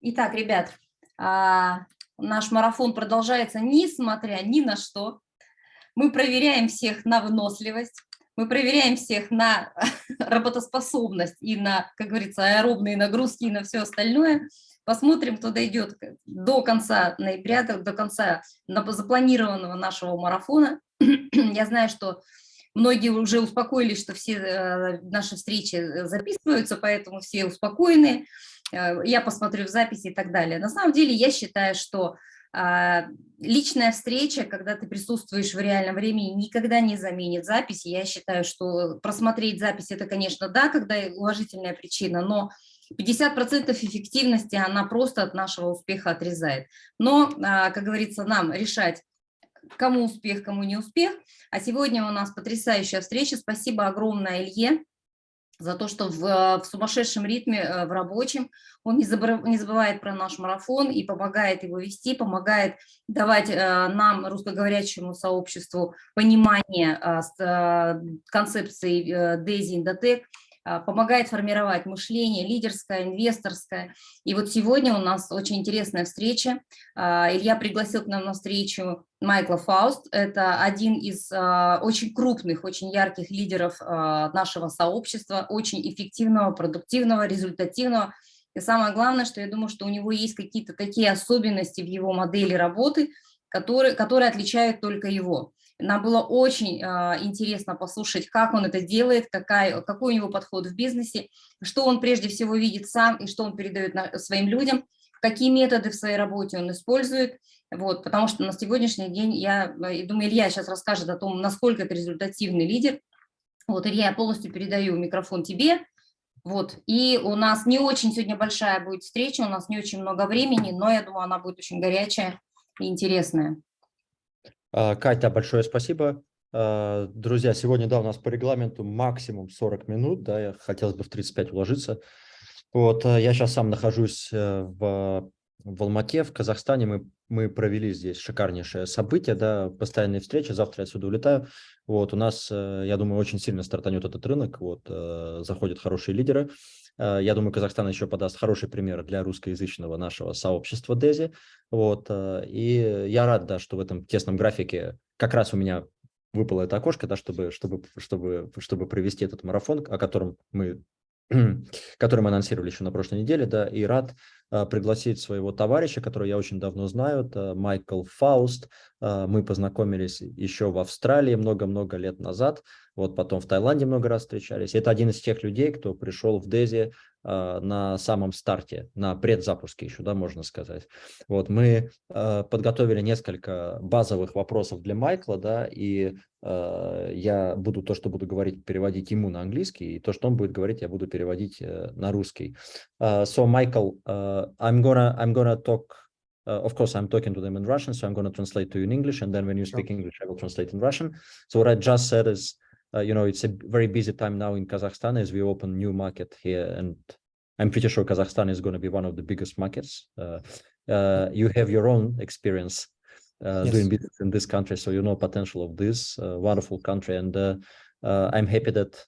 Итак, ребят, а, наш марафон продолжается несмотря ни на что. Мы проверяем всех на выносливость, мы проверяем всех на работоспособность и на, как говорится, аэробные нагрузки и на все остальное. Посмотрим, кто дойдет до конца ноября, до конца запланированного нашего марафона. Я знаю, что многие уже успокоились, что все э, наши встречи записываются, поэтому все успокоены. Э, я посмотрю в записи и так далее. На самом деле я считаю, что а, личная встреча, когда ты присутствуешь в реальном времени, никогда не заменит записи. Я считаю, что просмотреть запись – это, конечно, да, когда уважительная причина, но 50% эффективности она просто от нашего успеха отрезает. Но, а, как говорится, нам решать, кому успех, кому не успех. А сегодня у нас потрясающая встреча. Спасибо огромное Илье за то, что в, в сумасшедшем ритме, э, в рабочем, он не, не забывает про наш марафон и помогает его вести, помогает давать э, нам, русскоговорящему сообществу, понимание э, концепции DAISY Indotech, помогает формировать мышление лидерское, инвесторское. И вот сегодня у нас очень интересная встреча. А, Илья пригласил к нам на встречу Майкла Фауст. Это один из а, очень крупных, очень ярких лидеров нашего сообщества, очень эффективного, продуктивного, результативного. И самое главное, что я думаю, что у него есть какие-то такие особенности в его модели работы, которые, которые отличают только его. Нам было очень э, интересно послушать, как он это делает, какая, какой у него подход в бизнесе, что он прежде всего видит сам и что он передает своим людям, какие методы в своей работе он использует. Вот, потому что на сегодняшний день, я э, думаю, Илья сейчас расскажет о том, насколько это результативный лидер. Вот, Илья, я полностью передаю микрофон тебе. Вот, и у нас не очень сегодня большая будет встреча, у нас не очень много времени, но я думаю, она будет очень горячая и интересная. А, Катя, большое спасибо. А, друзья, сегодня, да, у нас по регламенту максимум 40 минут, да, я хотелось бы в 35 уложиться. Вот, а, я сейчас сам нахожусь э, в, в Алмате, в Казахстане, мы, мы провели здесь шикарнейшее событие, да, постоянные встречи, завтра я отсюда улетаю. Вот, у нас, э, я думаю, очень сильно стартанет этот рынок, вот, э, заходят хорошие лидеры. Э, я думаю, Казахстан еще подаст хороший пример для русскоязычного нашего сообщества Дези. Вот. Э, и я рад, да, что в этом тесном графике как раз у меня выпало это окошко, да, чтобы, чтобы, чтобы, чтобы провести этот марафон, о котором мы который мы анонсировали еще на прошлой неделе, да, и рад пригласить своего товарища, которого я очень давно знаю, это Майкл Фауст. А, мы познакомились еще в Австралии много-много лет назад, вот потом в Таиланде много раз встречались. Это один из тех людей, кто пришел в Дези а, на самом старте, на предзапуске еще, да, можно сказать. Вот мы подготовили несколько базовых вопросов для Майкла, да, и я буду то, что буду говорить, переводить ему на английский, и то, что он будет говорить, я буду переводить э, на русский. So, Michael, I'm gonna I'm gonna talk. Uh, of course, I'm talking to them in Russian, so I'm going to translate to you in English, and then when you speak sure. English, I will translate in Russian. So what I just said is, uh, you know, it's a very busy time now in Kazakhstan as we open new market here, and I'm pretty sure Kazakhstan is going to be one of the biggest markets. Uh, uh, you have your own experience uh, yes. doing business in this country, so you know potential of this uh, wonderful country, and uh, uh, I'm happy that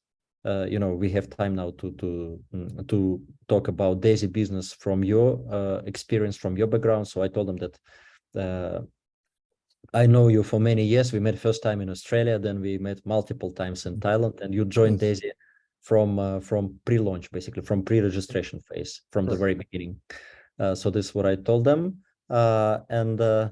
uh, you know, we have time now to to mm, to talk about Daisy business from your uh, experience, from your background. So I told them that uh, I know you for many years. We met first time in Australia, then we met multiple times in Thailand, and you joined yes. Daisy from uh, from pre-launch, basically from pre-registration phase, from yes. the very beginning. Uh, so this is what I told them, uh, and uh,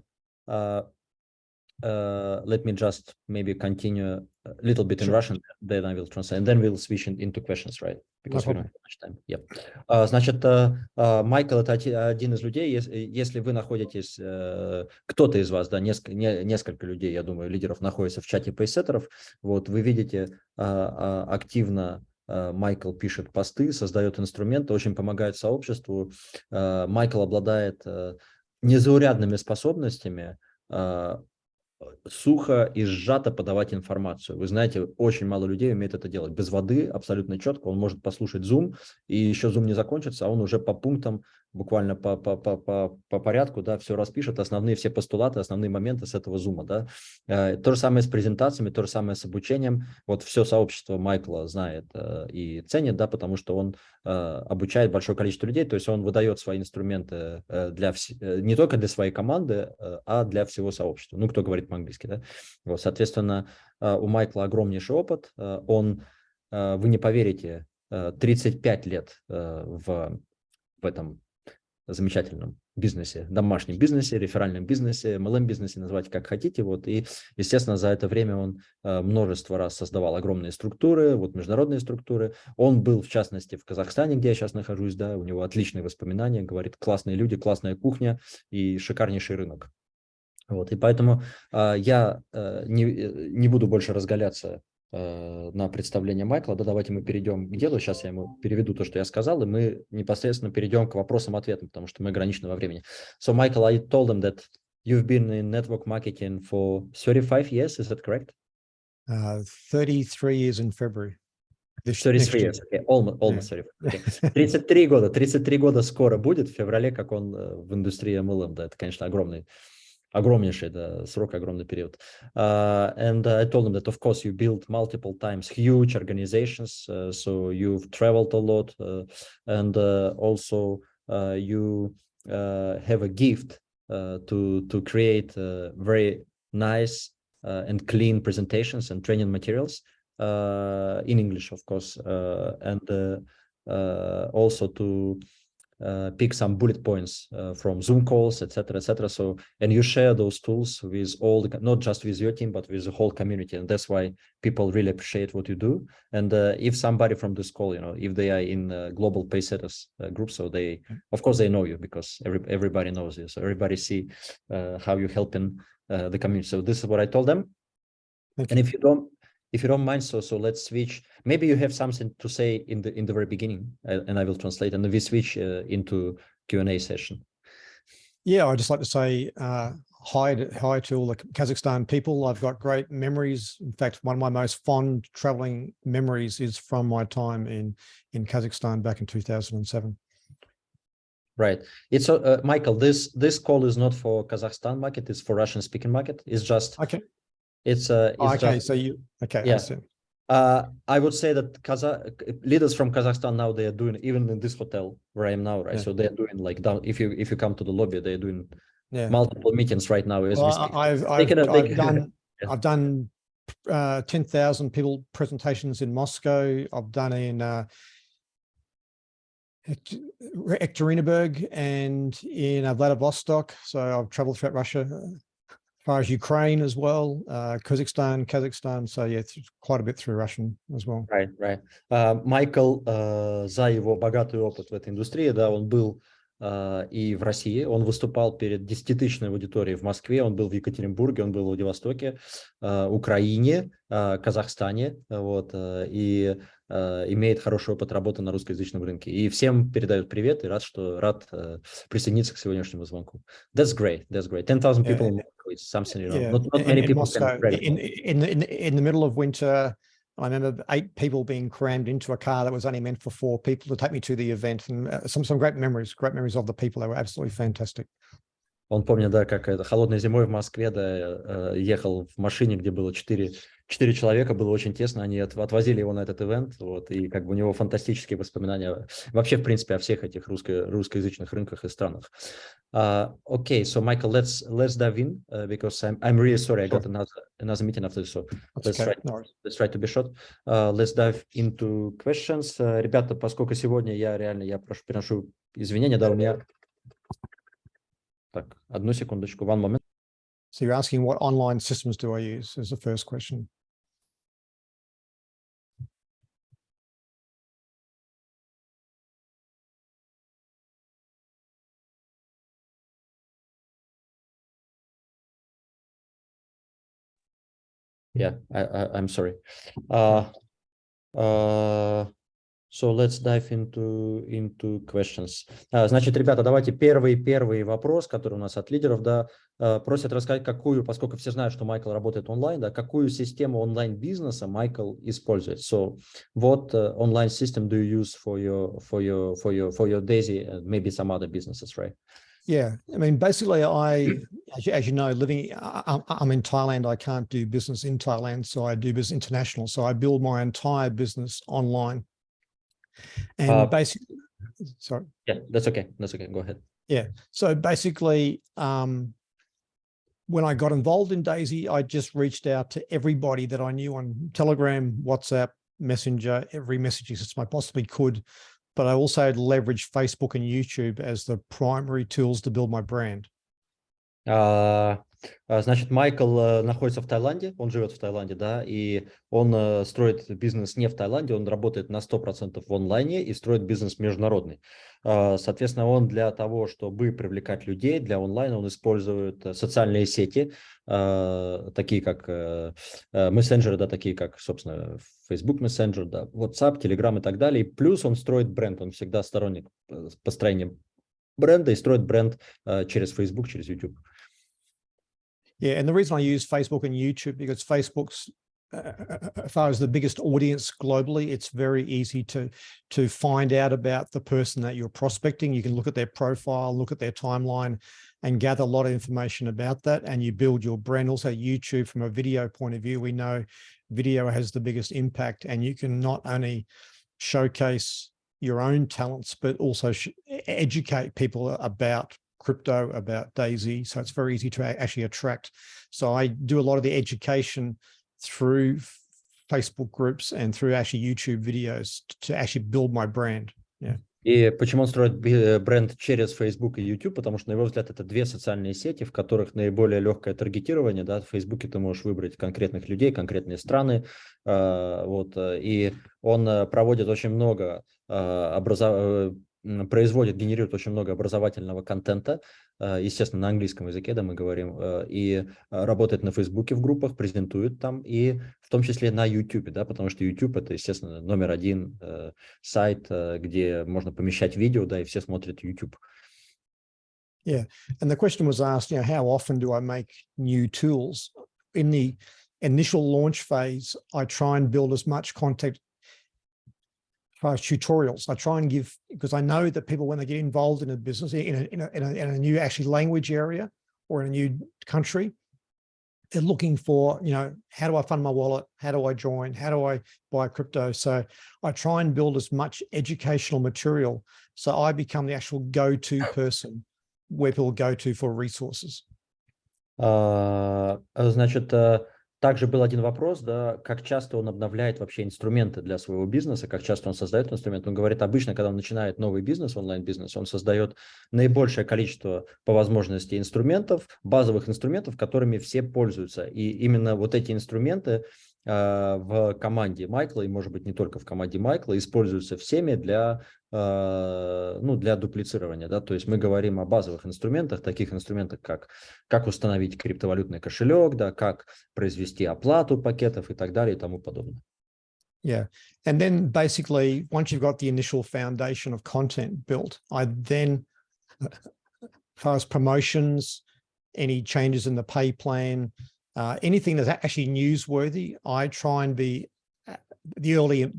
let me just maybe continue little bit sure. in Russian, then I will translate, and then we'll switch in, into questions, right? Because no we don't have much time. Yep. Uh, значит, uh, Майкл – это один из людей, если, если вы находитесь, uh, кто-то из вас, да, несколько, не, несколько людей, я думаю, лидеров находится в чате пейсеттеров, вот, вы видите uh, активно Майкл пишет посты, создает инструменты, очень помогает сообществу. Майкл обладает незаурядными способностями сухо и сжато подавать информацию. Вы знаете, очень мало людей умеет это делать. Без воды, абсолютно четко. Он может послушать Zoom, и еще Zoom не закончится, а он уже по пунктам буквально по, по, по, по, по порядку, да, все распишет, основные все постулаты, основные моменты с этого зума, да. Э, то же самое с презентациями, то же самое с обучением. Вот все сообщество Майкла знает э, и ценит, да, потому что он э, обучает большое количество людей, то есть он выдает свои инструменты для вс... не только для своей команды, а для всего сообщества. Ну, кто говорит по-английски, да. Вот, соответственно, у Майкла огромнейший опыт, он, вы не поверите, 35 лет в, в этом замечательном бизнесе, домашнем бизнесе, реферальном бизнесе, MLM-бизнесе, назвать как хотите. Вот. И, естественно, за это время он э, множество раз создавал огромные структуры, вот международные структуры. Он был, в частности, в Казахстане, где я сейчас нахожусь, да, у него отличные воспоминания, говорит, классные люди, классная кухня и шикарнейший рынок. Вот, и поэтому э, я э, не, э, не буду больше разгаляться на представление Майкла. Да, давайте мы перейдем к делу. Сейчас я ему переведу то, что я сказал, и мы непосредственно перейдем к вопросам-ответам, потому что мы ограничены во времени. So, Michael, I told them that you've been in network marketing for 35 years, is that correct? Uh, 33 years in February. This 33 years, okay, almost, almost yeah. 35. Okay. 33 года, 33 года скоро будет, в феврале, как он э, в индустрии MLM, да, это, конечно, огромный огромнейший да, срок, огромный период. Uh, and uh, I told them that, of course, you built multiple times huge organizations, uh, so you've traveled a lot, uh, and uh, also uh, you have a gift to to create very nice and clean presentations and training materials in English, of course, and also to uh, pick some bullet points uh, from Zoom calls, etc., etc. So, and you share those tools with all the, not just with your team, but with the whole community. And that's why people really appreciate what you do. And uh, if somebody from this call, you know, if they are in global paysetters uh, group, so they, of course, they know you because every, everybody knows you. So everybody see uh, how you're helping uh, the community. So this is what I told them. And if you don't, if you don't mind, so so let's switch. Maybe you have something to say in the in the very beginning, uh, and I will translate, and then we switch uh, into Q and A session. Yeah, I'd just like to say uh, hi to, hi to all the Kazakhstan people. I've got great memories. In fact, one of my most fond traveling memories is from my time in in Kazakhstan back in 2007. Right. It's uh, Michael. This this call is not for Kazakhstan market. It's for Russian speaking market. It's just okay. It's uh, it's oh, okay. Just, so you okay? Yeah. Uh, I would say that Kazakh leaders from Kazakhstan now they are doing even in this hotel where I am now, right? Yeah. So they are doing like down. If you if you come to the lobby, they are doing yeah. multiple meetings right now as well, we. I've I've, I've, I've done yeah. I've done uh, ten thousand people presentations in Moscow. I've done in uh, Ekaterinburg and in uh, Vladivostok. So I've traveled throughout Russia far as Ukraine as well, uh, Kazakhstan, Kazakhstan. So yeah, quite a bit through Russian as well. Right, right. Uh, Майкл, uh, за его богатый опыт в этой индустрии, да, он был uh, и в России, он выступал перед десятитысячной аудиторией в Москве, он был в Екатеринбурге, он был в Владивостоке, uh, Украине, uh, Казахстане, вот, uh, и Э, имеет хороший опыт работы на русскоязычном рынке. И всем передают привет и рад, что рад uh, присоединиться к сегодняшнему звонку. That's great. That's great. 10,000 people yeah. is something, you know, yeah. not, not many in, people Moscow, can in, in, in, in the middle of winter, I remember eight people being crammed into a car that was only meant for four people to take me to the event and uh, some, some great memories, great memories of the people. They were absolutely fantastic. Он помнит, да, как это холодной зимой в Москве, да, ехал в машине, где было четыре четыре человека, было очень тесно, они от, отвозили его на этот ивент, вот, и как бы у него фантастические воспоминания вообще, в принципе, о всех этих русско, русскоязычных рынках и странах. Uh, okay, so Michael, let's let's dive in uh, because I'm I'm really sorry I got another another meeting after this, so let's try let's try to be short. Uh, let's dive into questions. Uh, ребята, поскольку сегодня я реально я прошу приношу извинения, да, у меня так одну секундочку, one moment. So you're asking what online systems do I use is the first question. Yeah I, I am sorry uh uh So let's dive into, into questions. А, Значит, ребята, давайте первый, первый вопрос, который у нас от лидеров, да, а, просят рассказать, какую, поскольку все знают, что Майкл работает онлайн, да, какую систему онлайн-бизнеса Майкл использует. So, what uh, online system do you use for your, for your, for your, for your Daisy and maybe some other businesses, right? Yeah, I mean, basically, I, as you, as you know, living, I, I'm- in Thailand. I can't do business in Thailand, so I do business international. So I build my entire business online. And Uh, basically, sorry. Yeah, that's okay. That's okay. Go ahead. Yeah. So basically, um, when I got involved in Daisy, I just reached out to everybody that I knew on Telegram, WhatsApp, Messenger, every messaging system I possibly could. But I also leveraged Facebook and YouTube as the primary tools to build my brand. А, Значит, Майкл э, находится в Таиланде, он живет в Таиланде, да, и он э, строит бизнес не в Таиланде, он работает на 100% в онлайне и строит бизнес международный. А, Соответственно, он для того, чтобы привлекать людей для онлайна, он использует э, социальные сети, а, такие как мессенджеры, да, такие как, собственно, Facebook Messenger, да, WhatsApp, Telegram и так далее. И плюс он строит бренд, он всегда сторонник построения бренда и строит бренд через Facebook, через YouTube. Yeah, and the reason I use Facebook and YouTube because Facebook's uh, as far as the biggest audience globally, it's very easy to to find out about the person that you're prospecting. You can look at their profile, look at their timeline, and gather a lot of information about that. And you build your brand. Also, YouTube from a video point of view, we know video has the biggest impact, and you can not only showcase your own talents, but also educate people about crypto, about Daisy. So it's very easy to actually attract. So I do a lot of the education through Facebook groups and through actually YouTube videos to actually build my brand. И почему он строит э, бренд через Facebook и YouTube? Потому что, на его взгляд, это две социальные сети, в которых наиболее легкое таргетирование. Да? В Facebook ты можешь выбрать конкретных людей, конкретные страны. э, Вот, э, и он э, проводит очень много э, м, производит, генерирует очень много образовательного контента, э, естественно, на английском языке, да, мы говорим, э, и работает на Фейсбуке в группах, презентует там, и в том числе на YouTube, да, потому что YouTube это, естественно, номер один э, сайт, где можно помещать видео, да, и все смотрят YouTube. And the question was asked, you know, how often do I make new tools? In the initial launch phase, I try and build as much content as far as tutorials. I try and give, because I know that people, when they get involved in a business, in a, in a, in a, in a new actually language area or in a new country, they're looking for, you know, how do I fund my wallet? How do I join? How do I buy crypto? So I try and build as much educational material. So I become the actual go-to person where people go to for resources. А, э, Значит, э, также был один вопрос, да, как часто он обновляет вообще инструменты для своего бизнеса, как часто он создает инструменты. Он говорит, обычно, когда он начинает новый бизнес, онлайн-бизнес, он создает наибольшее количество по возможности инструментов, базовых инструментов, которыми все пользуются. И именно вот эти инструменты э, в команде Майкла, и может быть не только в команде Майкла, используются всеми для, ну, для дуплицирования. Да? То есть мы говорим о базовых инструментах, таких инструментах, как как установить криптовалютный кошелек, да, как произвести оплату пакетов и так далее и тому подобное. Yeah. And then basically, once you've got the initial foundation of content built, I then, uh, as far as promotions, any changes in the pay plan, uh, anything that's actually newsworthy, I try and be uh, the early, uh,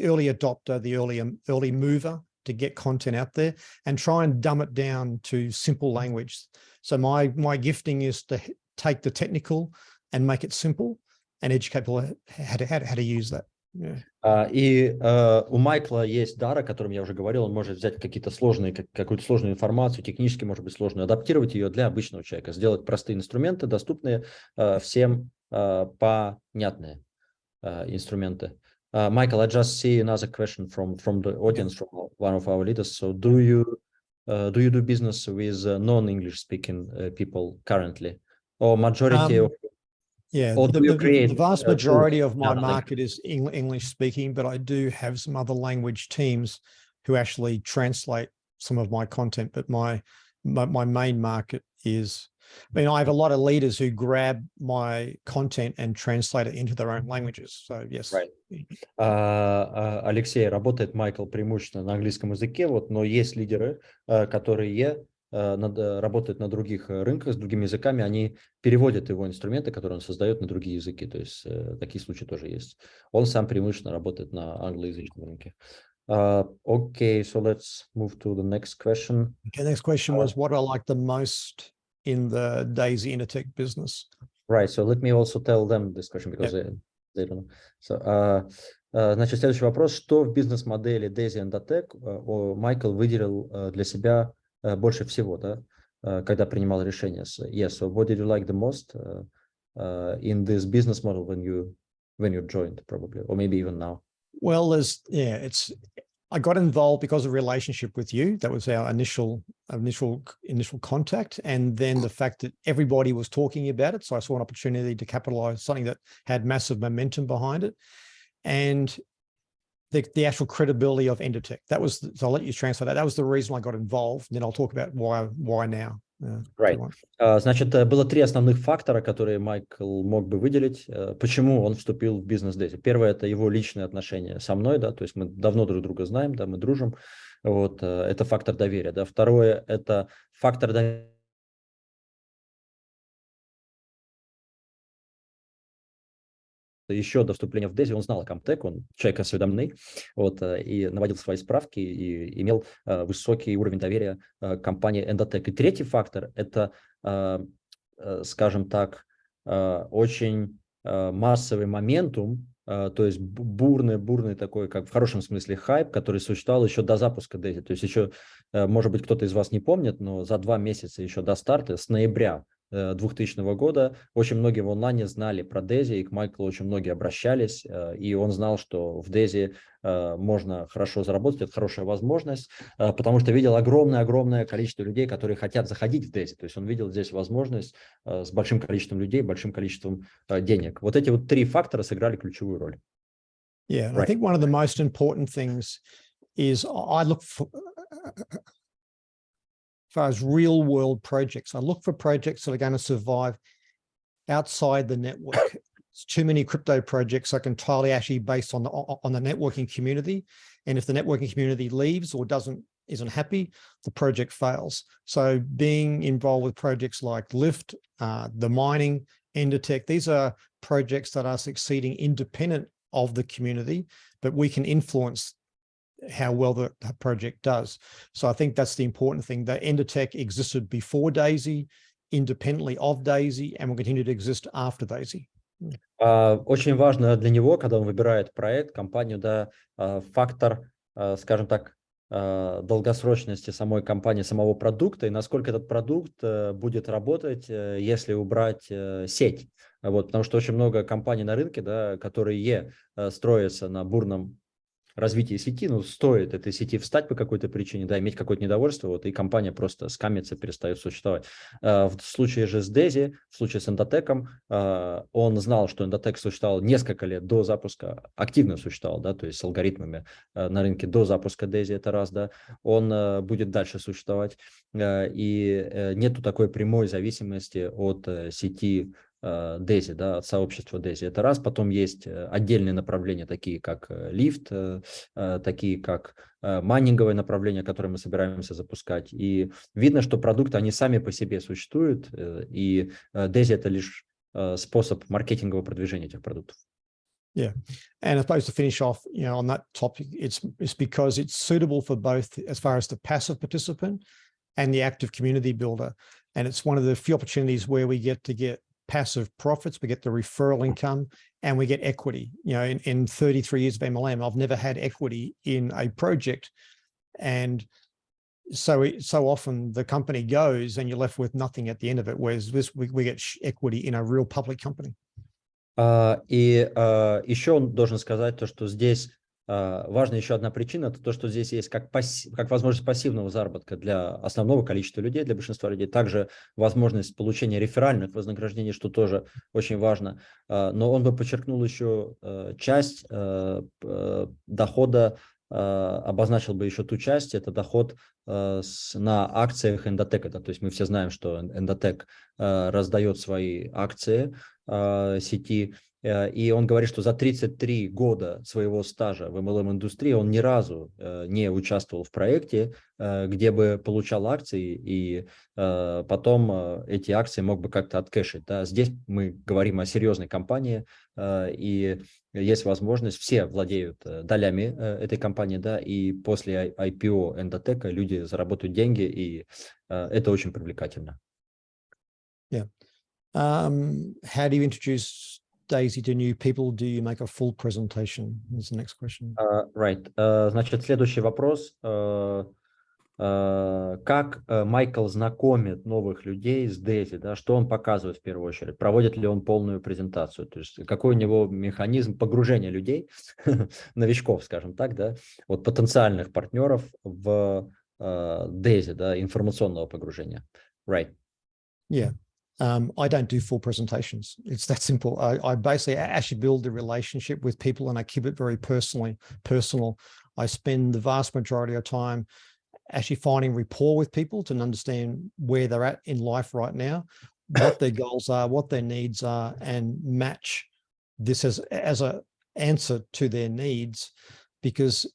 early adopter, the early, um, early mover to get content out there and try and dumb it down to simple language. So my, my gifting is to take the technical and make it simple and educate people how to, how to, how to use that. Yeah. А, И э, у Майкла есть дар, о котором я уже говорил, он может взять какие-то сложные, как- какую-то сложную информацию, технически, может быть, сложную, адаптировать ее для обычного человека, сделать простые инструменты, доступные э, всем, э, понятные инструменты. Uh, Michael, I just see another question from from the audience, from one of our leaders. So, do you uh, do you do business with uh, non-English speaking uh, people currently, or majority Um, of Yeah, Or the, the- the vast uh, majority of my market is Eng- English speaking, but I do have some other language teams who actually translate some of my content. But my my, my main market is I mean, I have a lot of leaders who grab my content and translate it into their own languages. So yes. Right. А, а, Алексей, работает Майкл преимущественно на английском языке, вот, но есть лидеры, а, которые а, над, работают на других рынках с другими языками, они переводят его инструменты, которые он создает на другие языки. То есть э, такие случаи тоже есть. Он сам преимущественно работает на англоязычном рынке. Uh, okay, so let's move to the next question. Okay, next question was what I like the most in the Daisy Intertech business. Right, so let me also tell them this question because yep. they, they don't know. So, uh, uh, значит, следующий вопрос. Что в бизнес-модели Daisy Intertech uh, Майкл выделил uh, для себя uh, больше всего, да, uh, когда принимал решение? So, yes, so what did you like the most uh, uh, in this business model when you when you joined probably, or maybe even now? Well, there's yeah, it's I got involved because of relationship with you. That was our initial initial initial contact, and then the fact that everybody was talking about it. So I saw an opportunity to capitalize something that had massive momentum behind it, and the the actual credibility of Endotech. That was so I'll let you transfer that. That was the reason I got involved. And then I'll talk about why why now. Right. Значит, э, было три основных фактора, которые Майкл мог бы выделить, э, почему он вступил в бизнес Дейзи. Первое – это его личные отношения со мной, да, то есть мы давно друг друга знаем, да, мы дружим, вот, э, это фактор доверия, да. Второе – это фактор доверия еще до вступления в Дези он знал о Comtech, он человек осведомленный, вот, э, и наводил свои справки, и имел э, высокий уровень доверия э, компании Endotech. И третий фактор – это, скажем так, очень массовый моментум, то есть бурный, бурный такой, как в хорошем смысле хайп, который существовал еще до запуска Дейзи. То есть еще, может быть, кто-то из вас не помнит, но за два месяца еще до старта, с ноября 2000 э, года. Очень многие в онлайне знали про Дези, и к Майклу очень многие обращались, э, и он знал, что в Дези э, можно хорошо заработать, это хорошая возможность, потому что видел огромное-огромное количество людей, которые хотят заходить в Дези. То есть он видел здесь возможность с большим количеством людей, большим количеством денег. Вот эти вот три фактора сыграли ключевую роль. Yeah, right. I think one of the most important things is I look for, far as real world projects. I look for projects that are going to survive outside the network. It's too many crypto projects are entirely actually based on the on the networking community. And if the networking community leaves or doesn't isn't happy, the project fails. So being involved with projects like Lyft, uh, the mining, Endotech, these are projects that are succeeding independent of the community, but we can influence how well the project does. So I think that's the important thing. The Endotech existed before DAISY, independently of DAISY, and will continue to exist after DAISY. Очень важно для него, когда он выбирает проект, компанию, да, фактор, скажем так, долгосрочности самой компании, самого продукта и насколько этот продукт будет работать, если убрать сеть. Вот, потому что очень много компаний на рынке, да, которые строятся на бурном развитие сети, ну, стоит этой сети встать по какой-то причине, да, иметь какое-то недовольство, вот, и компания просто скамится, перестает существовать. А, в случае же с Дези, в случае с Эндотеком, а, он знал, что Эндотек существовал несколько лет до запуска, активно существовал, да, то есть с алгоритмами а, на рынке до запуска Дези, это раз, да, он будет дальше существовать, и э, нету такой прямой зависимости от э, сети Дези, э, да, от сообщества Дези. Это раз. Потом есть э, отдельные направления, такие как э, лифт, такие как майнинговое направление, которое мы собираемся запускать. И видно, что продукты, они сами по себе существуют, и Дези – это лишь способ маркетингового продвижения этих продуктов. Yeah, and I suppose to finish off, you know, on that topic, it's it's because it's suitable for both as far as the passive participant and the active community builder, and it's one of the few opportunities where we get to get passive profits, we get the referral income, and we get equity. You know, in, in 33 years of MLM, I've never had equity in a project. And so it, so often the company goes and you're left with nothing at the end of it, whereas this we, we get equity in a real public company. Uh, и uh, еще он должен сказать то, что здесь А, важна еще одна причина, это то, что здесь есть как, пасс... как возможность пассивного заработка для основного количества людей, для большинства людей, также возможность получения реферальных вознаграждений, что тоже очень важно. А, но он бы подчеркнул еще а, часть дохода обозначил бы еще ту часть, это доход с, на акциях Эндотека. То есть мы все знаем, что Эндотек раздает свои акции сети, Э, и он говорит, что за 33 года своего стажа в MLM-индустрии он ни разу э, не участвовал в проекте, э, где бы получал акции, и потом эти акции мог бы как-то откэшить. Да. Здесь мы говорим о серьезной компании, и есть возможность, все владеют долями этой компании, да, и после IPO Endotech люди заработают деньги, и это очень привлекательно. Yeah. Um, how do you introduce Daisy to new people, do you make a full presentation? Is the next question. Uh, right. Uh, значит, следующий вопрос. Uh, uh, как uh, Майкл знакомит новых людей с Дейзи? Да? Что он показывает в первую очередь? Проводит ли он полную презентацию? То есть какой у него механизм погружения людей, новичков, скажем так, да? вот потенциальных партнеров в Дейзи, да, информационного погружения? Right. Yeah. Um, I don't do full presentations. It's that simple. I, I, basically actually build the relationship with people and I keep it very personally personal. I spend the vast majority of time actually finding rapport with people to understand where they're at in life right now, what their goals are, what their needs are, and match this as, as a answer to their needs. Because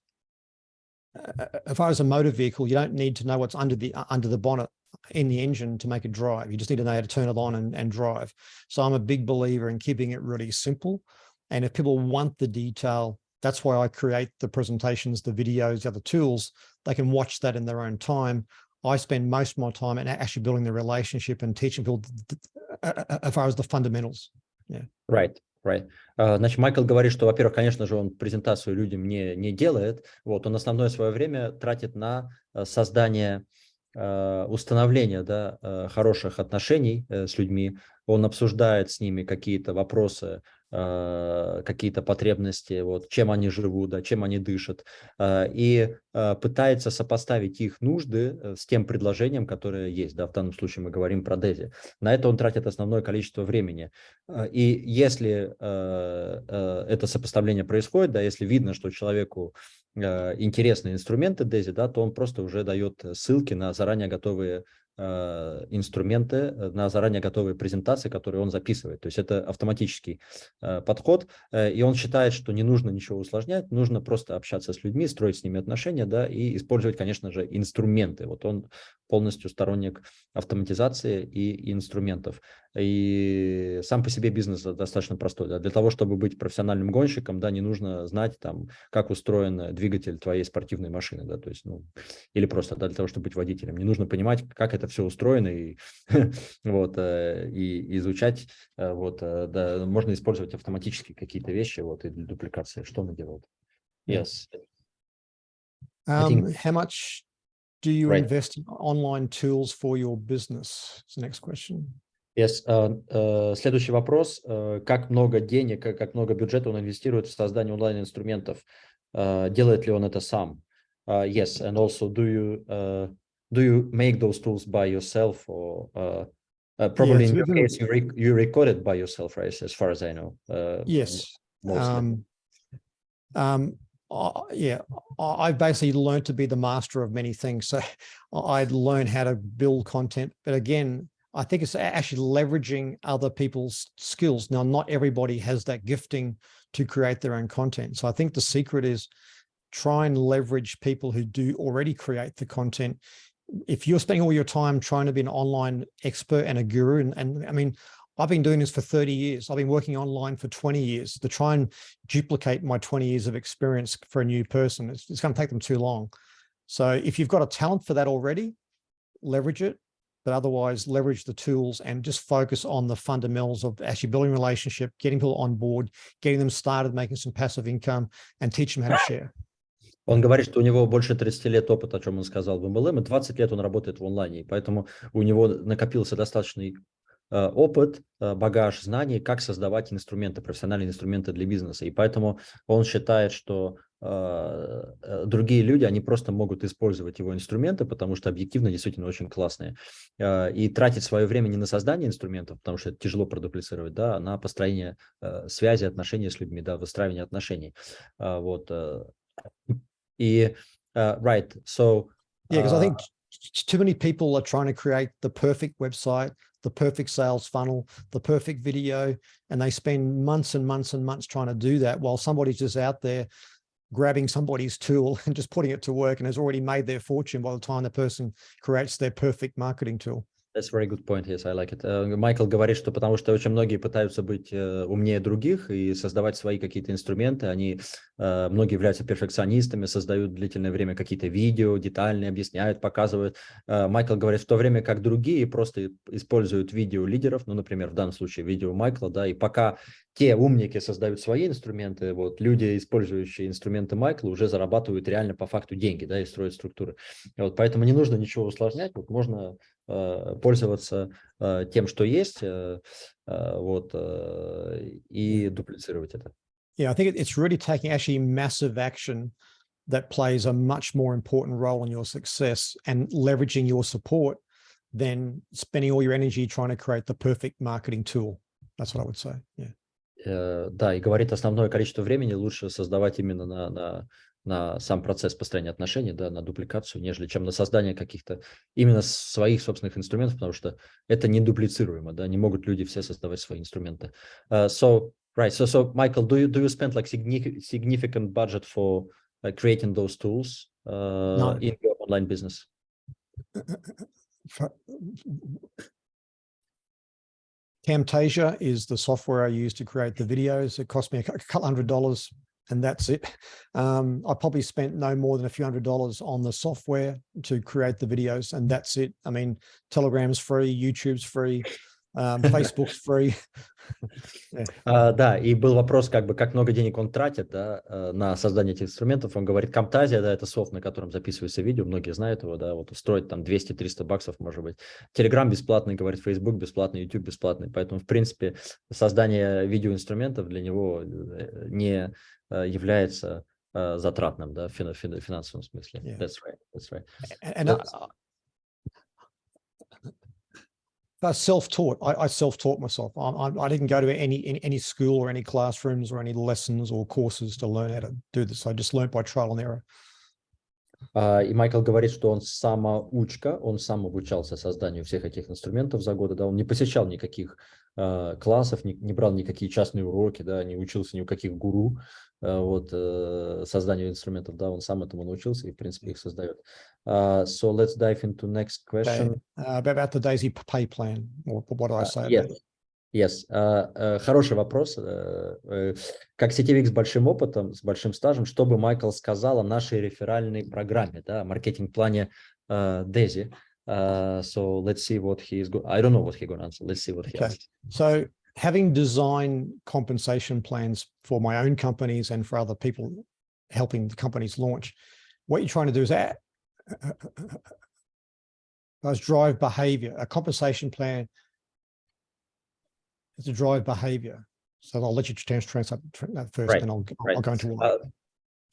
uh, as far as a motor vehicle, you don't need to know what's under the under the bonnet in the engine to make it drive. You just need to know how to turn it on and, and drive. So I'm a big believer in keeping it really simple. And if people want the detail, that's why I create the presentations, the videos, the other tools. They can watch that in their own time. I spend most of my time in actually building the relationship and teaching people as far as the fundamentals. Yeah. Right. Right. Значит, Майкл говорит, что, во-первых, конечно же, он презентацию людям не, не делает. Вот, он основное свое время тратит на создание Э, установления да, э, хороших отношений э, с людьми, он обсуждает с ними какие-то вопросы, какие-то потребности, вот, чем они живут, да, чем они дышат, и пытается сопоставить их нужды с тем предложением, которое есть. Да, в данном случае мы говорим про Дези. На это он тратит основное количество времени. И если это сопоставление происходит, да, если видно, что человеку Э, интересные инструменты DAISY, да, то он просто уже дает ссылки на заранее готовые Э, инструменты э, на заранее готовые презентации, которые он записывает. То есть это автоматический э, подход, и он считает, что не нужно ничего усложнять, нужно просто общаться с людьми, строить с ними отношения, да, и использовать, конечно же, инструменты. Вот он полностью сторонник автоматизации и инструментов. И сам по себе бизнес достаточно простой. Да. Для того, чтобы быть профессиональным гонщиком, да, не нужно знать, там, как устроен двигатель твоей спортивной машины, да, то есть, ну, или просто да, для того, чтобы быть водителем. Не нужно понимать, как это все устроено и, вот, э, и изучать, э, вот, э, да, можно использовать автоматически какие-то вещи вот, и для дупликации. Что она делает? Yes. Um. How much do you right. invest in online tools for your business? It's the next question. Yes. Uh, uh, следующий вопрос. Uh, как много денег, как много бюджета он инвестирует в создание онлайн-инструментов? Делает ли он это сам? Yes. And also, do you do you make those tools by yourself or uh, uh, probably in your case you, rec you record it by yourself right as far as i know uh, yes um, um, uh, yeah i basically learned to be the master of many things so i learned how to build content but again i think it's actually leveraging other people's skills. Now not everybody has that gifting to create their own content so i think the secret is try and leverage people who do already create the content if you're spending all your time trying to be an online expert and a guru, and, and I mean, I've been doing this for 30 years. I've been working online for 20 years to try and duplicate my 20 years of experience for a new person. It's, it's going to take them too long. So if you've got a talent for that already, leverage it, but otherwise leverage the tools and just focus on the fundamentals of actually building a relationship, getting people on board, getting them started, making some passive income and teach them how to share. Он говорит, что у него больше 30 лет опыта, о чем он сказал в MLM, и 20 лет он работает в онлайне, поэтому у него накопился достаточный э, опыт, э, багаж знаний, как создавать инструменты, профессиональные инструменты для бизнеса. И поэтому он считает, что э, другие люди, они просто могут использовать его инструменты, потому что объективно действительно очень классные. И тратить свое время не на создание инструментов, потому что это тяжело продуплицировать, да, а на построение связи, отношений с людьми, да, выстраивание отношений. Вот. И, uh, right, so... Yeah, because I think uh, too many people are trying to create the perfect website, the perfect sales funnel, the perfect video, and they spend months and months and months trying to do that while somebody's just out there grabbing somebody's tool and just putting it to work and has already made their fortune by the time the person creates their perfect marketing tool. That's very good point, yes, I like it. Э, Майкл говорит, что потому что очень многие пытаются быть э, умнее других и создавать свои какие-то инструменты, они, э, многие являются перфекционистами, создают длительное время какие-то видео, детальные, объясняют, показывают. Майкл говорит, в то время как другие просто используют видео лидеров, ну, например, в данном случае видео Майкла, да, и пока те умники создают свои инструменты, вот люди, использующие инструменты Майкла, уже зарабатывают реально по факту деньги, да, и строят структуры. Вот, поэтому не нужно ничего усложнять, вот можно пользоваться э, тем, что есть, э, э, вот, э, и дуплицировать это. Yeah, I think it- it's really taking actually massive action that plays a much more important role in your success and leveraging your support than spending all your energy trying to create the perfect marketing tool. That's what I would say. Yeah. Э, Да, и говорит, основное количество времени лучше создавать именно на, на, на сам процесс построения отношений, да, на дупликацию, нежели чем на создание каких-то именно своих собственных инструментов, потому что это не дуплицируемо, да, не могут люди все создавать свои инструменты. Uh, so, right, so, so, Michael, do you, do you spend like significant, budget for uh, creating those tools uh, No. in your online business? Camtasia is the software I use to create the videos. It cost me a cou- couple hundred dollars and that's it. Um, I probably spent no more than a few hundred dollars on the software to create the videos and that's it. I mean, Telegram's free, YouTube's free, um, Facebook's free. А, да, и был вопрос, как бы, как много денег он тратит, да, э, на создание этих инструментов. Он говорит, Camtasia, да, это софт, на котором записывается видео, многие знают его, да, вот устроить там 200-300 баксов, может быть. Telegram бесплатный, говорит, Facebook бесплатный, YouTube бесплатный, поэтому, в принципе, создание видеоинструментов для него э, не является э, затратным, да, в фин- фин- финансовом смысле. Yeah. That's right, that's right. And I, That's- I self-taught. I, I self-taught myself. I, I, I didn't go to any, any any school or any classrooms or any lessons or courses to learn how to do this. I just learned by trial and error. А, И Майкл говорит, что он самоучка, он сам обучался созданию всех этих инструментов за годы, да, он не посещал никаких э, классов, не, не брал никакие частные уроки, да, не учился ни у каких гуру, э, вот, э, созданию инструментов, да, он сам этому научился и, в принципе, их создает. А, so let's dive into next Okay, question. uh, about the Daisy Pay plan. Or what do I Uh, say? about yes. Yes. А, э, Хороший вопрос. Э, э, Как сетевик с большим опытом, с большим стажем, что бы Майкл сказал о нашей реферальной программе, да, маркетинг-плане э, Дези? Uh, so let's see what he is. I don't know what he going to answer. Let's see what he Okay. asks. So having designed compensation plans for my own companies and for other people helping the companies launch, what you're trying to do is add, is drive behavior. A compensation plan is to drive behavior. So I'll let you translate that first, Right, and I'll, I'll right. go into why. А,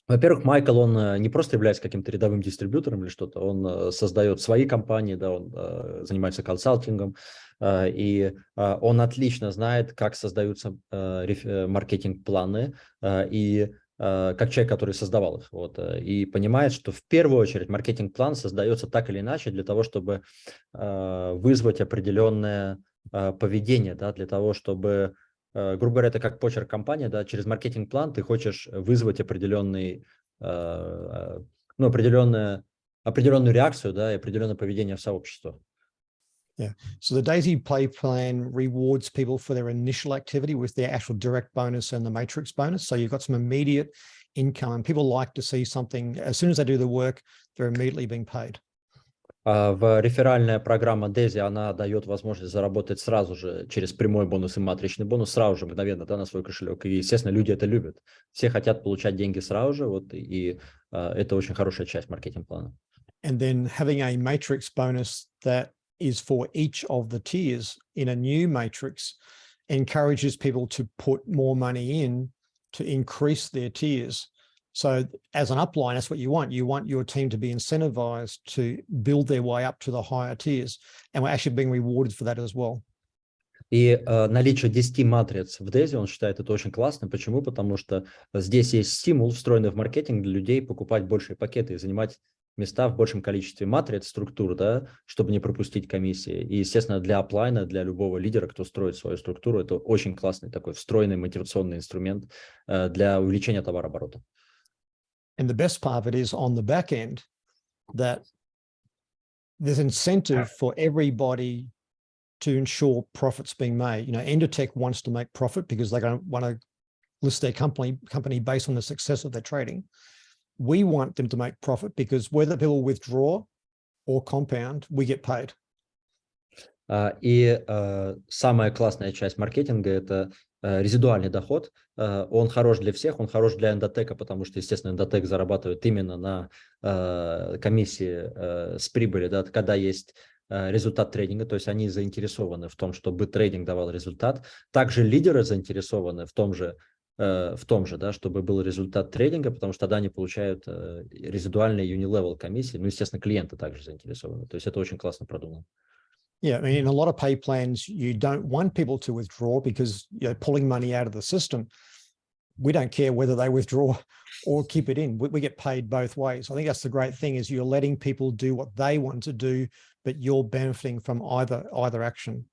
Во-первых, Майкл, он э, не просто является каким-то рядовым дистрибьютором или что-то, он э, создает свои компании, да, он э, занимается консалтингом, и он отлично знает, как создаются маркетинг-планы, и как человек, который создавал их, вот, и понимает, что в первую очередь маркетинг-план создается так или иначе для того, чтобы вызвать определенное поведение, да, для того, чтобы грубо говоря, это как почерк компании, да, через маркетинг-план ты хочешь вызвать определенный, э, э, ну, определенное, определенную реакцию, да, и определенное поведение в сообщество. So the Daisy Play plan rewards people for their initial activity with their actual direct bonus and the matrix bonus. So you've got some immediate income and people like to see something as soon as they do the work, they're immediately being paid. А В реферальная программа Дези, она дает возможность заработать сразу же через прямой бонус и матричный бонус, сразу же, мгновенно, да, на свой кошелек. И, естественно, люди это любят. Все хотят получать деньги сразу же, вот, и а, это очень хорошая часть маркетинг-плана. And then having a matrix bonus that is for each of the tiers in a new matrix encourages people to put more money in to increase their tiers. So as an upline, that's what you want. You want your team to be incentivized to build their way up to the higher tiers. And we're actually being rewarded for that as well. И э, наличие 10 матриц в DAISY, он считает это очень классно. Почему? Потому что здесь есть стимул, встроенный в маркетинг для людей покупать большие пакеты и занимать места в большем количестве матриц, структур, да, чтобы не пропустить комиссии. И, естественно, для оплайна, для любого лидера, кто строит свою структуру, это очень классный такой встроенный мотивационный инструмент э, для увеличения товарооборота. And the best part of it is on the back end that there's incentive for everybody to ensure profits being made. You know, Endotech wants to make profit because they don't want to list their company company based on the success of their trading. We want them to make profit because whether people withdraw or compound, we get paid. А, И э, самая классная часть маркетинга – это э, резидуальный доход. Э, Он хорош для всех, он хорош для эндотека, потому что, естественно, эндотек зарабатывает именно на э, комиссии э, с прибыли, да, когда есть э, результат трейдинга, то есть они заинтересованы в том, чтобы трейдинг давал результат. Также лидеры заинтересованы в том же, э, в том же, да, чтобы был результат трейдинга, потому что тогда они получают э, резидуальные unilevel комиссии. Ну, естественно, клиенты также заинтересованы. То есть это очень классно продумано. Yeah, I mean, in a lot of pay plans, you don't want people to withdraw because you're pulling money out of the system. We don't care whether they withdraw or keep it in. We, we get paid both ways. I think that's the great thing is you're letting people do what they want to do, but you're benefiting from either either action.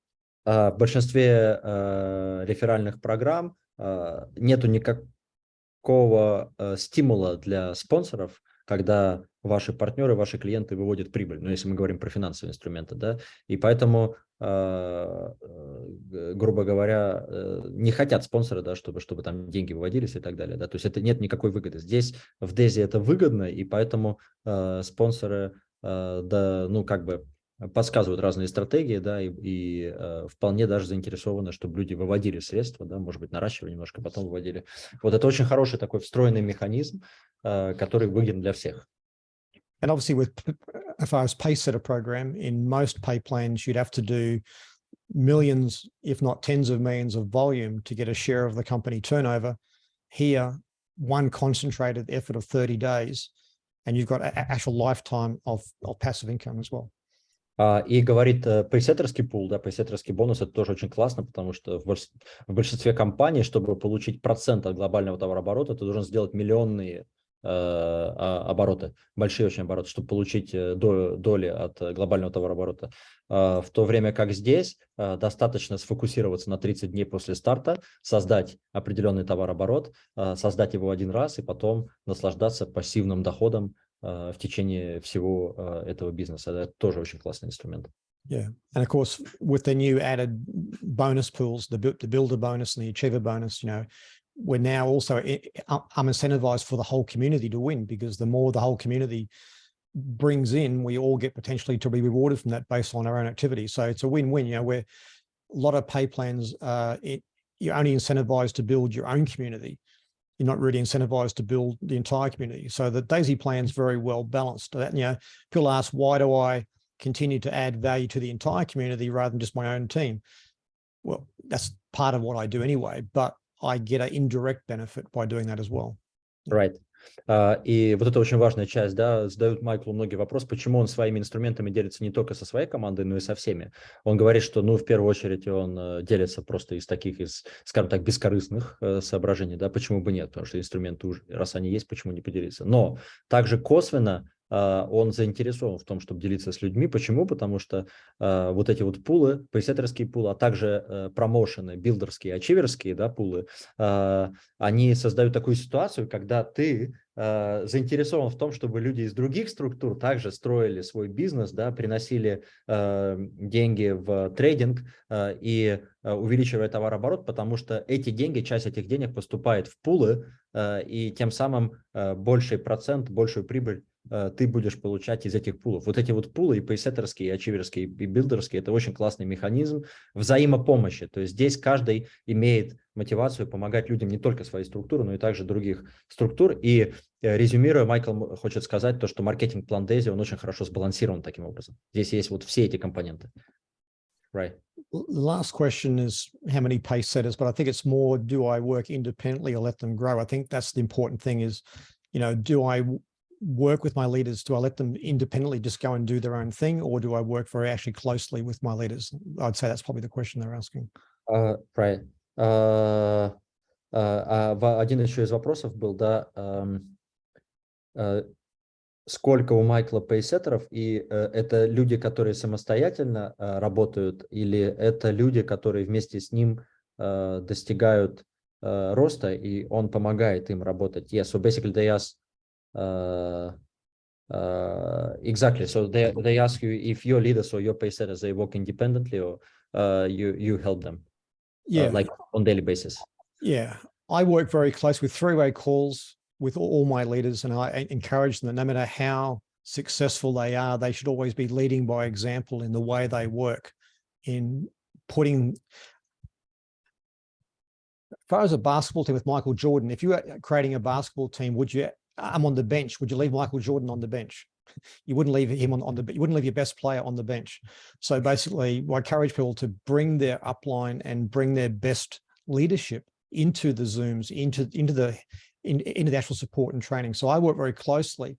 А В большинстве э, реферальных программ э, нету никакого э, стимула для спонсоров, когда ваши партнеры, ваши клиенты выводят прибыль, ну, если мы говорим про финансовые инструменты, да, и поэтому, э, э, грубо говоря, э, не хотят спонсоры, да, чтобы, чтобы там деньги выводились и так далее, да, то есть это нет никакой выгоды. Здесь в Дези это выгодно, и поэтому э, спонсоры, да, ну, как бы подсказывают разные стратегии, да, и, и э, вполне даже заинтересованы, чтобы люди выводили средства, да, может быть, наращивали немножко, потом выводили. Вот это очень хороший такой встроенный механизм, э, который выгоден для всех. And obviously with, p- as far as pay setter program, in most pay plans, you'd have to do millions, if not tens of millions of volume to get a share of the company turnover. Here, one concentrated effort of 30 days, and you've got a- a- actual lifetime of, of passive income as well. А, И говорит, э, пейсеттерский пул, да, пейсеттерский бонус, это тоже очень классно, потому что в больш- в большинстве компаний, чтобы получить процент от глобального товарооборота, ты должен сделать миллионные э, а, обороты, большие очень обороты, чтобы получить э, до- доли от глобального товарооборота. А, В то время как здесь достаточно сфокусироваться на 30 дней после старта, создать определенный товарооборот, создать его один раз и потом наслаждаться пассивным доходом в течение всего э, этого бизнеса. Это тоже очень классный инструмент. Yeah. And of course, with the new added bonus pools, the, bu- the builder bonus and the achiever bonus, you know, we're now also i- i- I'm incentivized for the whole community to win because the more the whole community brings in, we all get potentially to be rewarded from that based on our own activity. So it's a win-win, you know, where a lot of pay plans, uh, it, you're only incentivized to build your own community. You're not really incentivized to build the entire community. So the Daisy plan's very well balanced. That, you know, people ask, why do I continue to add value to the entire community rather than just my own team? Well, that's part of what I do anyway, but I get an indirect benefit by doing that as well. Right. А, И вот это очень важная часть, да, задают Майклу многие вопросы, почему он своими инструментами делится не только со своей командой, но и со всеми. Он говорит, что, ну, в первую очередь он э, делится просто из таких, из, скажем так, бескорыстных э, соображений, да, почему бы нет, потому что инструменты уже, раз они есть, почему не поделиться. Но также косвенно он заинтересован в том, чтобы делиться с людьми. Почему? Потому что а, вот эти вот пулы, пресеттерские пулы, а также э, промоушены, билдерские, ачиверские, да, пулы, а, они создают такую ситуацию, когда ты э, заинтересован в том, чтобы люди из других структур также строили свой бизнес, да, приносили э, деньги в трейдинг э, и э, увеличивая товарооборот, потому что эти деньги, часть этих денег поступает в пулы, э, и тем самым э, больший процент, большую прибыль э, ты будешь получать из этих пулов. Вот эти вот пулы, и пейсеттерские, и ачиверские, и билдерские, это очень классный механизм взаимопомощи. То есть здесь каждый имеет мотивацию помогать людям не только своей структуры, но и также других структур. И э, резюмируя, Майкл хочет сказать то, что маркетинг-план Дейзи, он очень хорошо сбалансирован таким образом. Здесь есть вот все эти компоненты. Right. Last question is how many pace setters, but I think it's more, do I work independently or let them grow? I think that's the important thing is, you know, do I work with my leaders? Do I let them independently just go and do their own thing? Or do I work very actually closely with my leaders? I'd say that's probably the question they're asking. А, right. А, а, а, в- один еще из вопросов был, да, ам, а, сколько у Майкла пейсеттеров, и э, это люди, которые самостоятельно а, работают, или это люди, которые вместе с ним а, достигают а, роста, и он помогает им работать. Yes, so basically they ask, uh, uh, exactly, so they, they ask you if your leaders or your paysetters, they work independently or uh, you, you help them, uh, Yeah. like on daily basis. Yeah, I work very close with three-way calls with all all my leaders and I encourage them that no matter how successful they are, they should always be leading by example in the way they work in putting as far as a basketball team with Michael Jordan, if you were creating a basketball team, would you, I'm on the bench, would you leave Michael Jordan on the bench? You wouldn't leave him on, on the, you wouldn't leave your best player on the bench. So basically, I encourage people to bring their upline and bring their best leadership into the Zooms, into, into the, in, into the actual support and training. So I work very closely.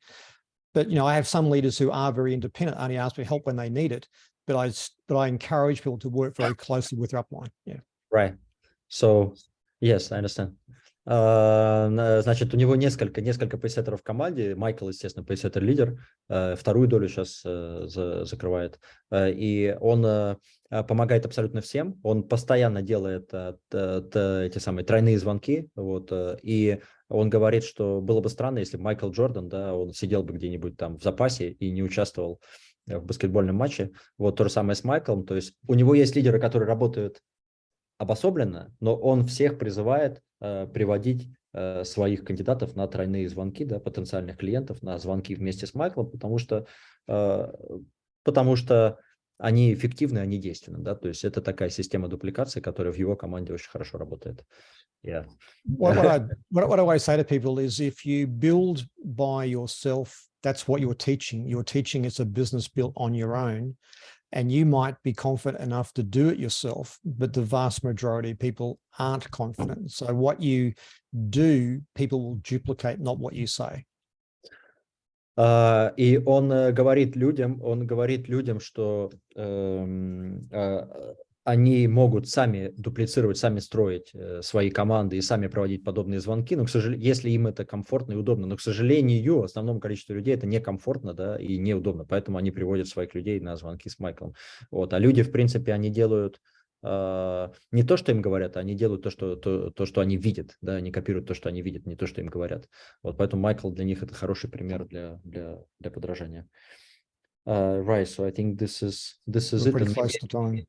But, you know, I have some leaders who are very independent, only ask for help when they need it. But I, but I encourage people to work very closely with their upline. Yeah. Right. So, yes, I understand. А, на- Значит, у него несколько, несколько пейсеттеров в команде. Майкл, естественно, пейсеттер-лидер. э, Вторую долю сейчас закрывает. Э, И он э, помогает абсолютно всем. Он постоянно делает э, эти самые тройные звонки. Вот. э, И он говорит, что было бы странно, если Майкл Джордан, да, он сидел бы где-нибудь там в запасе и не участвовал э, в баскетбольном матче. Вот то же самое с Майклом. То есть у него есть лидеры, которые работают обособленно, но он всех призывает э, приводить э, своих кандидатов на тройные звонки, да, потенциальных клиентов на звонки вместе с Майклом, потому что, э, потому что они эффективны, они действенны, да, то есть это такая система дупликации, которая в его команде очень хорошо работает. Yeah. What, what, I, what, what I always say to people is if you build by yourself, that's what you're teaching. You're teaching it's a business built on your own. And you might be confident enough to do it yourself, but the vast majority of people aren't confident. So what you do, people will duplicate, not what you say. А, И он э, говорит людям, он говорит людям, что эм, а, они могут сами дуплицировать, сами строить э, свои команды и сами проводить подобные звонки, но, к сожалению, если им это комфортно и удобно, но, к сожалению, основному количеству людей это некомфортно, да, и неудобно, поэтому они приводят своих людей на звонки с Майклом. Вот, а люди, в принципе, они делают а, не то, что им говорят, а они делают то, что, то, то, что они видят, да, они копируют то, что они видят, не то, что им говорят. Вот поэтому Майкл для них это хороший пример для, для, для подражания. Uh, right, so I think this is this is We're it. pretty And close maybe- to time.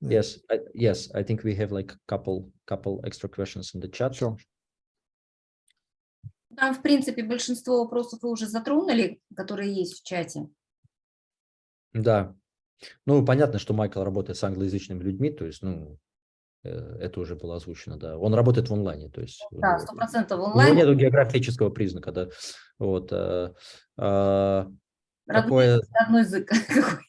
Yeah. Yes, I, yes, I think we have like couple couple extra questions in the chat. Sure. Там, в принципе, большинство вопросов вы уже затронули, которые есть в чате. Да. Ну, понятно, что Майкл работает с англоязычными людьми, то есть, ну, э, это уже было озвучено, да. Он работает в онлайне, то есть. Да, него- сто процентов У него онлайн. нет географического признака, да. Вот. э, э, Родной, какое, родной язык.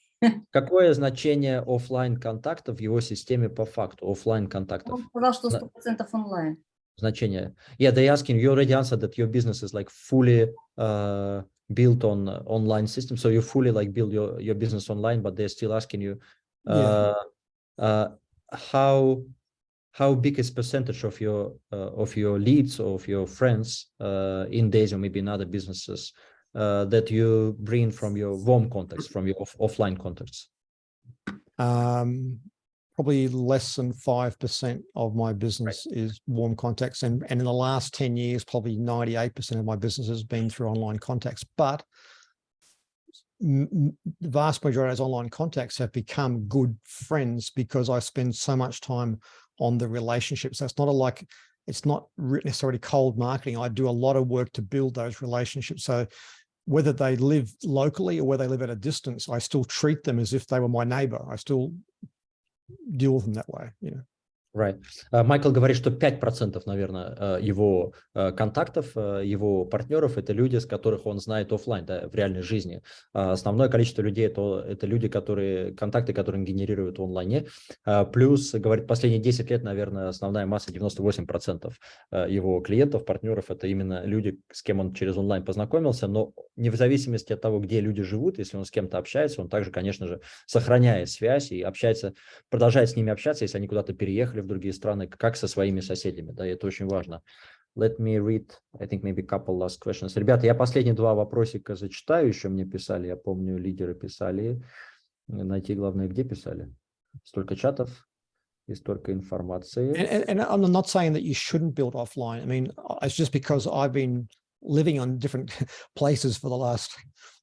какое значение оффлайн контактов в его системе по факту? Оффлайн контактов. Он сказал, что Да. сто процентов онлайн. значение. Yeah, they asking you already answered that your business is like fully uh, built on uh, online system. So you fully like build your, your business online, but they're still asking you uh, uh, how how big is percentage of your uh, of your leads or of your friends uh, in days or maybe in other businesses uh, that you bring from your warm contacts, from your off offline contacts? Um, probably less than 5% of my business is warm contacts. And, and in the last 10 years, probably 98% of my business has been through online contacts. But the vast majority of those online contacts have become good friends because I spend so much time on the relationships. So it's not a like, it's not necessarily cold marketing. I do a lot of work to build those relationships. So whether they live locally or whether they live at a distance, I still treat them as if they were my neighbor. I still deal with them that way. You know. Right. Uh, Майкл говорит, что 5%, наверное, uh, его uh, контактов, его партнеров – это люди, с которых он знает офлайн, да, в реальной жизни. Основное количество людей это, – это люди, которые, контакты, которые он генерирует в онлайне. Плюс, говорит, последние 10 лет, наверное, основная масса, 98% его клиентов, партнеров – это именно люди, с кем он через онлайн познакомился, но не зависимости от того, где люди живут, если он с кем-то общается, он также, конечно же, сохраняет связь и общается, продолжает с ними общаться, если они куда-то переехали в другие страны, как со своими соседями, да, и это очень важно. Let me read, I think maybe couple last questions. Ребята, я последние два вопросика зачитаю, еще мне писали, я помню, лидеры писали. Найти главное, где писали? Столько чатов и столько информации. And, and, and I'm not saying that you shouldn't build offline. I mean, it's just because I've been living on different places for the last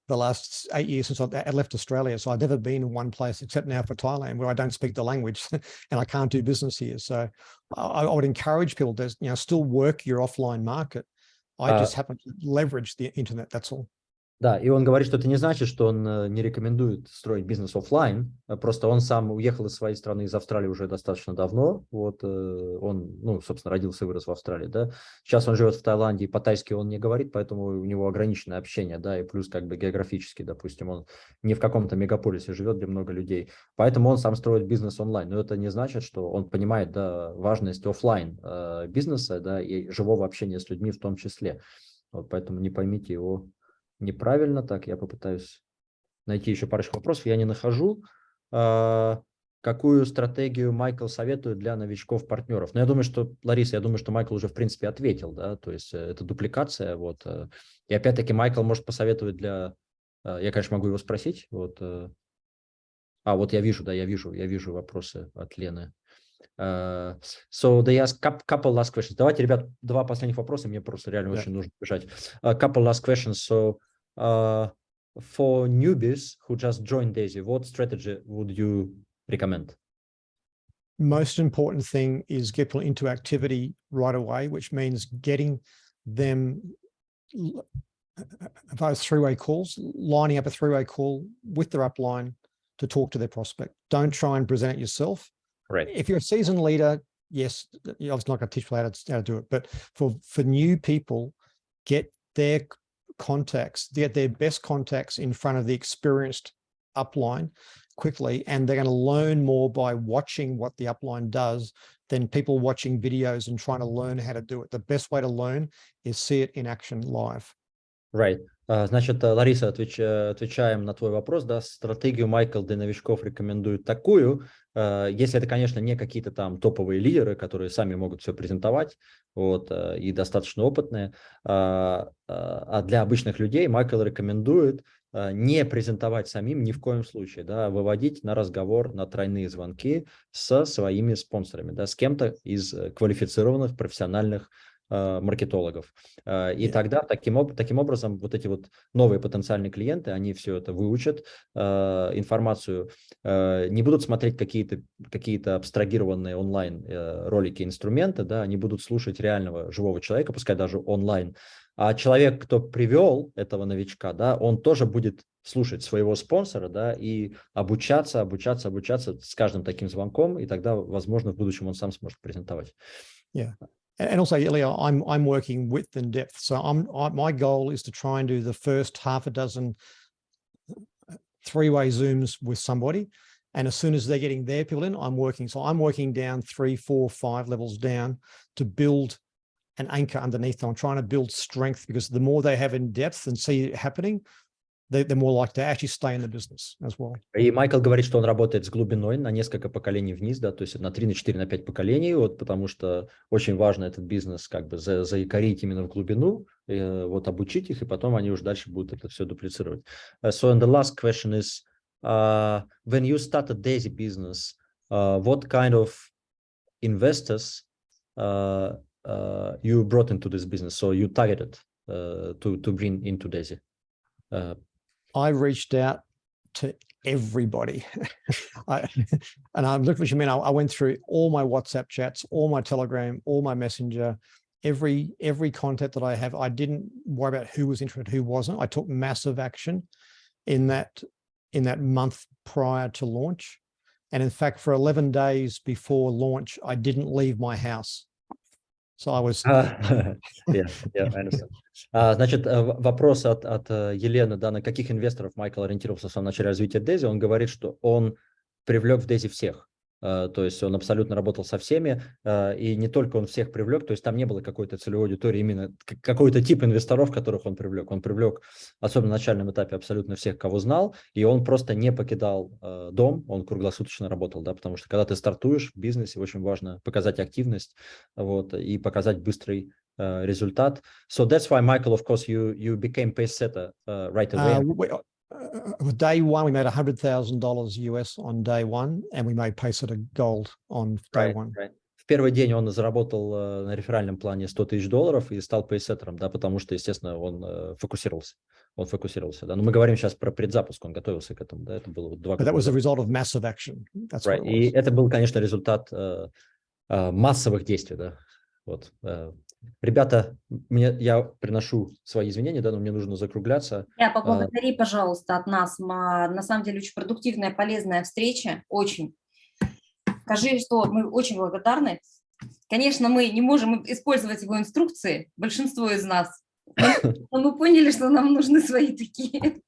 the last eight years since I left Australia. So I've never been in one place except now for Thailand where I don't speak the language and I can't do business here. So I, I would encourage people to you know still work your offline market. I uh, just happen to leverage the internet, that's all. Да, и он говорит, что это не значит, что он э, не рекомендует строить бизнес офлайн. А просто он сам уехал из своей страны, из Австралии уже достаточно давно. Вот э, он, ну, собственно, родился и вырос в Австралии, да. Сейчас он живет в Таиланде, по-тайски он не говорит, поэтому у него ограниченное общение, да, и плюс как бы географически, допустим, он не в каком-то мегаполисе живет, где много людей. Поэтому он сам строит бизнес онлайн. Но это не значит, что он понимает, да, важность офлайн э, бизнеса, да, и живого общения с людьми в том числе. Вот поэтому не поймите его неправильно. Так, я попытаюсь найти еще парочку вопросов. Я не нахожу. А, какую стратегию Майкл советует для новичков-партнеров? Но ну, я думаю, что, Лариса, я думаю, что Майкл уже, в принципе, ответил. да, То есть э, это дупликация. Вот. Э. И опять-таки Майкл может посоветовать для... Э, я, конечно, могу его спросить. Вот. А, вот я вижу, да, я вижу, я вижу вопросы от Лены. Uh, so they ask couple last questions. Давайте, ребят, два последних вопроса. Мне просто реально yeah. очень нужно бежать. A couple last questions. So uh, for newbies who just joined Daisy, what strategy would you recommend? Most important thing is get people into activity right away, which means getting them those three-way calls, lining up a three-way call with their upline to talk to their prospect. Don't try and present it yourself Right. If you're a seasoned leader, yes, you're obviously not going to teach people how to, how to do it. But for, for new people, get their contacts, get their best contacts in front of the experienced upline quickly. And they're going to learn more by watching what the upline does than people watching videos and trying to learn how to do it. The best way to learn is see it in action live. Right. Значит, Лариса, отвеч, отвечаем на твой вопрос. Да, стратегию Майкл для новичков рекомендует такую. Если это, конечно, не какие-то там топовые лидеры, которые сами могут все презентовать вот, и достаточно опытные, а для обычных людей Майкл рекомендует не презентовать самим ни в коем случае, да, выводить на разговор, на тройные звонки со своими спонсорами, да, с кем-то из квалифицированных профессиональных Э, маркетологов. Э, и тогда таким, таким образом вот эти вот новые потенциальные клиенты, они все это выучат, э, информацию, не будут смотреть какие-то какие абстрагированные онлайн ролики, инструменты, да, они будут слушать реального живого человека, пускай даже онлайн. А человек, кто привел этого новичка, да, он тоже будет слушать своего спонсора, да, и обучаться, обучаться, обучаться с каждым таким звонком, и тогда, возможно, в будущем он сам сможет презентовать. Yeah. And also Ilya, I'm I'm working width and depth. So I'm I, my goal is to try and do the first half a dozen uh, three-way zooms with somebody. And as soon as they're getting their people in, I'm working. So I'm working down three, four, five levels down to build an anchor underneath them. I'm trying to build strength because the more they have in depth and see it happening, they're more likely to actually stay in the business as well. И Майкл говорит, что он работает с глубиной на несколько поколений вниз, да, то есть на 3, на 4, на 5 поколений, вот, потому что очень важно этот бизнес как бы за, заикарить именно в глубину, э, вот обучить их, и потом они уже дальше будут это все дуплицировать. Uh, so and the last question is, uh, when you started Daisy business, uh, what kind of investors uh, uh, you brought into this business? So you targeted uh, to, to bring into Daisy? Uh, I reached out to everybody. I, and I'm what mean. I, I, went through all my WhatsApp chats, all my Telegram, all my Messenger, every every contact that I have. I didn't worry about who was interested, who wasn't. I took massive action in that in that month prior to launch. And in fact, for 11 days before launch, I didn't leave my house. So I was, yeah, yeah, I understand. А, Значит, э, вопрос от, от э, Елены, да, на каких инвесторов Майкл ориентировался в самом начале развития Дези, он говорит, что он привлек в Дези всех. Э, То есть он абсолютно работал со всеми, э, и не только он всех привлек, то есть там не было какой-то целевой аудитории, именно какой-то тип инвесторов, которых он привлек. Он привлек, особенно на начальном этапе, абсолютно всех, кого знал, и он просто не покидал э, дом, он круглосуточно работал, да, потому что когда ты стартуешь в бизнесе, очень важно показать активность, вот, и показать быстрый результат. So that's why, Michael, of course, you you became pace setter uh, right away. uh, we, uh, with day one, we made $100,000 US on day one, and we made Pacesetter Gold on day Right, one. right. В первый день он заработал э, на реферальном плане 100 тысяч долларов и стал пейсеттером, да, потому что, естественно, он э, фокусировался. Он фокусировался, да. Но мы говорим сейчас про предзапуск, он готовился к этому, да, это было два года that was назад. result of massive action. That's Right. И это был, конечно, результат э, массовых действий, да. Вот. Ребята, мне, я приношу свои извинения, да, но мне нужно закругляться. Я поблагодари, пожалуйста, от нас. Ма- На самом деле очень продуктивная, полезная встреча. Очень. Скажи, что мы очень благодарны. Конечно, мы не можем использовать его инструкции, большинство из нас. Но мы поняли, что нам нужны свои такие.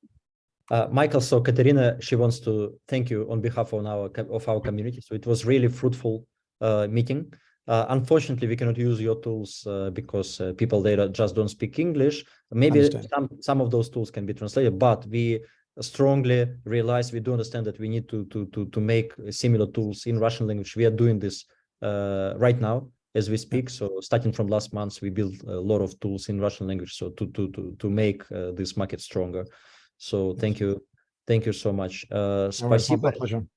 Uh, Michael, so Katerina, she wants to thank you on behalf of our of our community. So it was really fruitful uh, meeting. Uh, unfortunately, we cannot use your tools uh, because uh, people there just don't speak English. Maybe Understand. some some of those tools can be translated, but we strongly realize we do understand that we need to to to to make similar tools in Russian language. We are doing this uh, right now as we speak. So starting from last month, we built a lot of tools in Russian language. So to to to to make uh, this market stronger. So thank you, thank you so much. Uh, No worries, my- спасибо.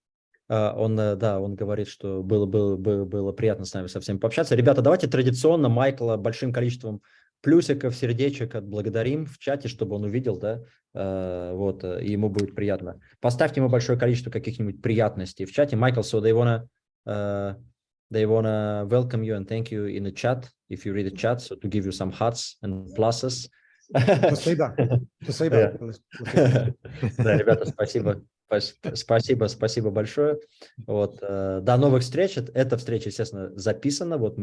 А, Он, э, да, он говорит, что было, было, было, было приятно с нами со всеми пообщаться. Ребята, давайте традиционно Майкла большим количеством плюсиков, сердечек отблагодарим в чате, чтобы он увидел, да, э, вот, э, и ему будет приятно. Поставьте ему большое количество каких-нибудь приятностей в чате. Майкл, so they wanna, uh, they wanna welcome you and thank you in the chat, if you read the chat, so to give you some hearts and pluses. Спасибо. Спасибо. Да, ребята, спасибо. Спас- Спасибо, спасибо большое. Вот, э, до новых встреч. Эта встреча, естественно, записана. Вот мы